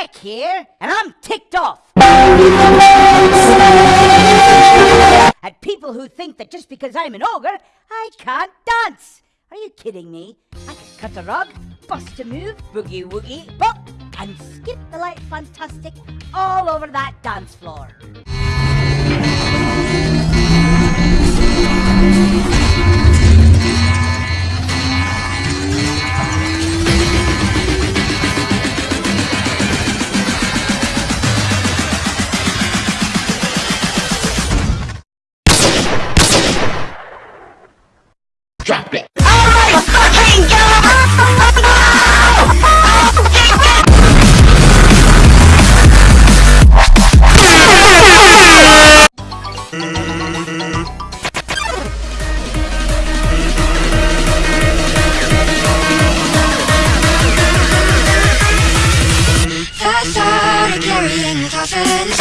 Here, and I'm ticked off. At people who think that just because I'm an ogre, I can't dance. Are you kidding me? I can cut a rug, bust a move, boogie woogie, bop, and skip the light fantastic all over that dance floor. Drop it. Carrying coffins.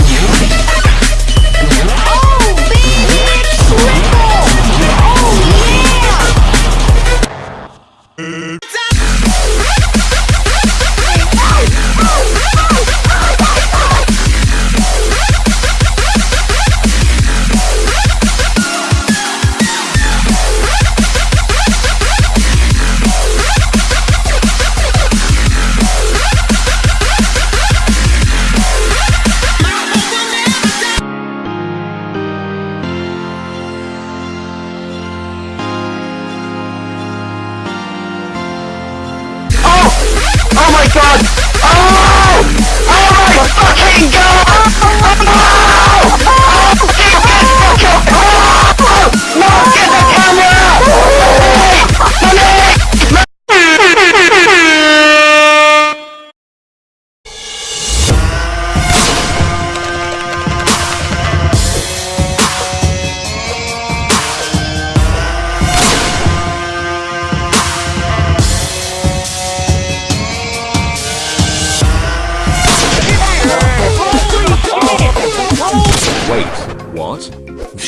Oh! Oh my fucking god!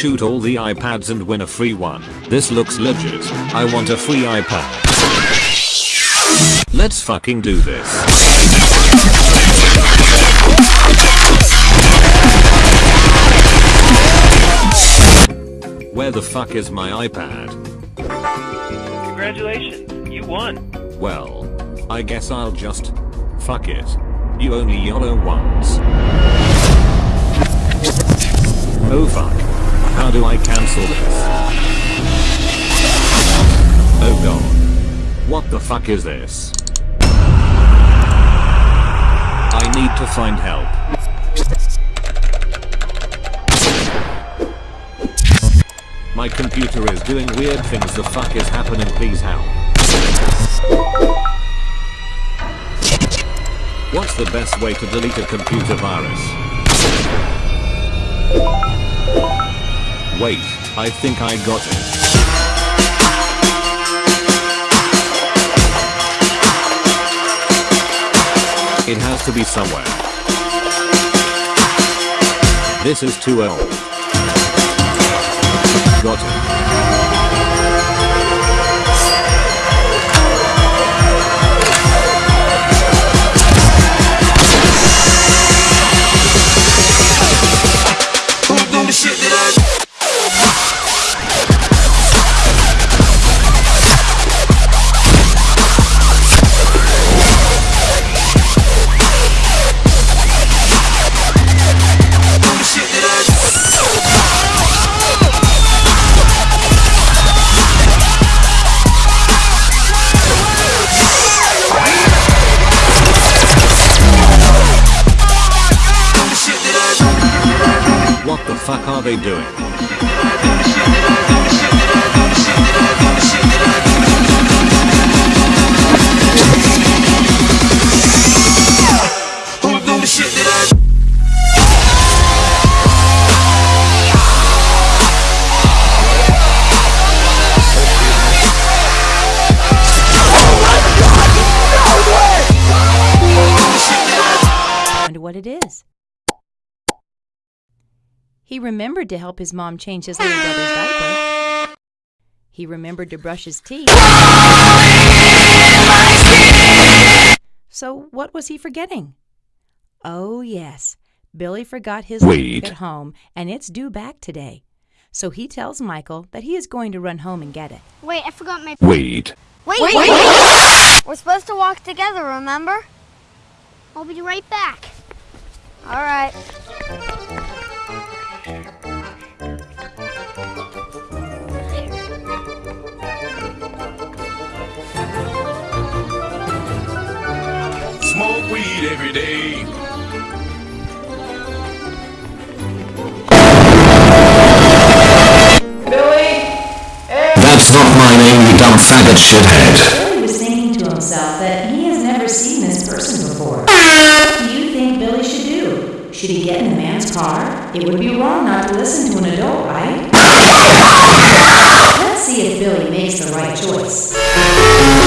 Shoot all the iPads and win a free one. This looks legit. I want a free iPad. Let's fucking do this. Where the fuck is my iPad? Congratulations, you won. Well, I guess I'll just fuck it. You only YOLO once. Oh fuck. How do I cancel this? Oh god. What the fuck is this? I need to find help. My computer is doing weird things. The fuck is happening? Please help. What's the best way to delete a computer virus? Wait, I think I got it. It has to be somewhere. This is too old. Got it. What the fuck are they doing? What it is. He remembered to help his mom change his little brother's diaper. He remembered to brush his teeth. So, what was he forgetting? Oh, yes. Billy forgot his Wait. at home, and it's due back today. So he tells Michael that he is going to run home and get it. Wait, I forgot my. Wait. Wait. Wait, We're supposed to walk together, remember? I'll be right back. All right. Smoke weed every day. That's not my name, you dumb faggot shithead. Billy was thinking to himself that he has never seen this person before. What do you think Billy should do? Should he get in the man's car? It would be wrong not to listen to an adult, right? Let's see if Billy makes the right choice.